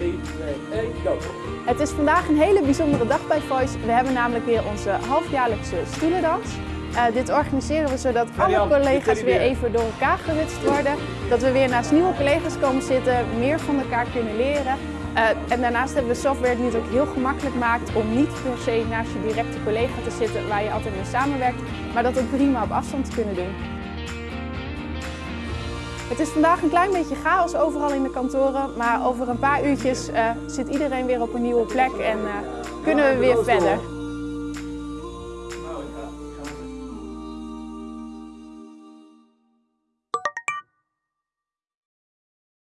3, 2, 1, go! Het is vandaag een hele bijzondere dag bij Voice. We hebben namelijk weer onze halfjaarlijkse stoelendans. Uh, dit organiseren we zodat alle collega's weer even door elkaar gewitst worden. Dat we weer naast nieuwe collega's komen zitten, meer van elkaar kunnen leren. Uh, en daarnaast hebben we software die het ook heel gemakkelijk maakt om niet per se naast je directe collega te zitten waar je altijd mee samenwerkt, maar dat ook prima op afstand te kunnen doen. Het is vandaag een klein beetje chaos overal in de kantoren, maar over een paar uurtjes uh, zit iedereen weer op een nieuwe plek en uh, kunnen we weer verder.